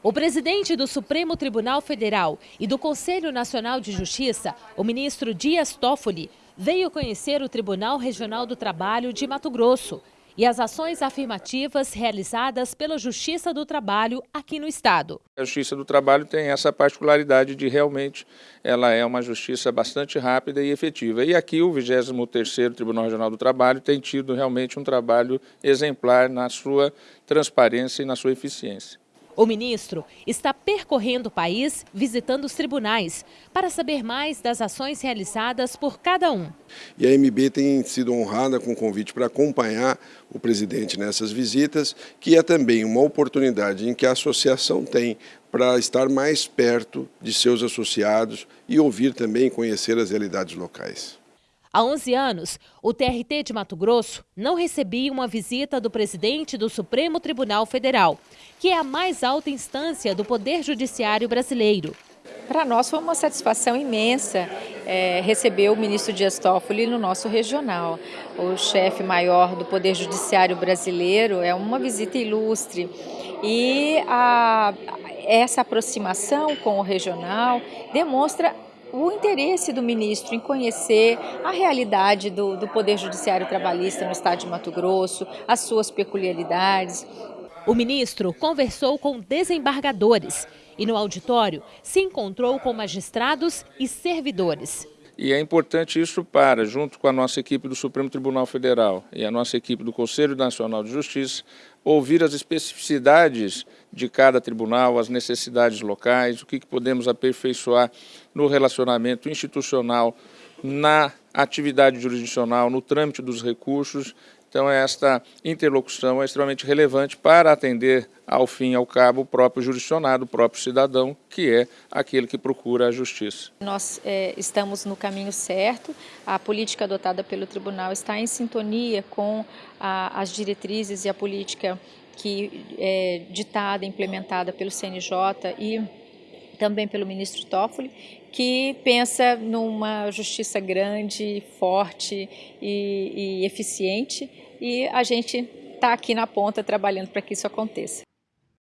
O presidente do Supremo Tribunal Federal e do Conselho Nacional de Justiça, o ministro Dias Toffoli, veio conhecer o Tribunal Regional do Trabalho de Mato Grosso e as ações afirmativas realizadas pela Justiça do Trabalho aqui no estado. A Justiça do Trabalho tem essa particularidade de realmente ela é uma justiça bastante rápida e efetiva. E aqui o 23º Tribunal Regional do Trabalho tem tido realmente um trabalho exemplar na sua transparência e na sua eficiência. O ministro está percorrendo o país, visitando os tribunais, para saber mais das ações realizadas por cada um. E a MB tem sido honrada com o convite para acompanhar o presidente nessas visitas, que é também uma oportunidade em que a associação tem para estar mais perto de seus associados e ouvir também conhecer as realidades locais. Há 11 anos, o TRT de Mato Grosso não recebia uma visita do presidente do Supremo Tribunal Federal, que é a mais alta instância do Poder Judiciário brasileiro. Para nós foi uma satisfação imensa é, receber o ministro Dias Toffoli no nosso regional. O chefe maior do Poder Judiciário brasileiro é uma visita ilustre. E a, essa aproximação com o regional demonstra o interesse do ministro em conhecer a realidade do, do Poder Judiciário Trabalhista no estado de Mato Grosso, as suas peculiaridades. O ministro conversou com desembargadores e no auditório se encontrou com magistrados e servidores. E é importante isso para, junto com a nossa equipe do Supremo Tribunal Federal e a nossa equipe do Conselho Nacional de Justiça, ouvir as especificidades de cada tribunal, as necessidades locais, o que podemos aperfeiçoar no relacionamento institucional, na atividade jurisdicional, no trâmite dos recursos então, esta interlocução é extremamente relevante para atender, ao fim e ao cabo, o próprio jurisdicionado, o próprio cidadão, que é aquele que procura a justiça. Nós é, estamos no caminho certo, a política adotada pelo tribunal está em sintonia com a, as diretrizes e a política que é ditada, implementada pelo CNJ e também pelo ministro Toffoli, que pensa numa justiça grande, forte e, e eficiente, e a gente está aqui na ponta trabalhando para que isso aconteça.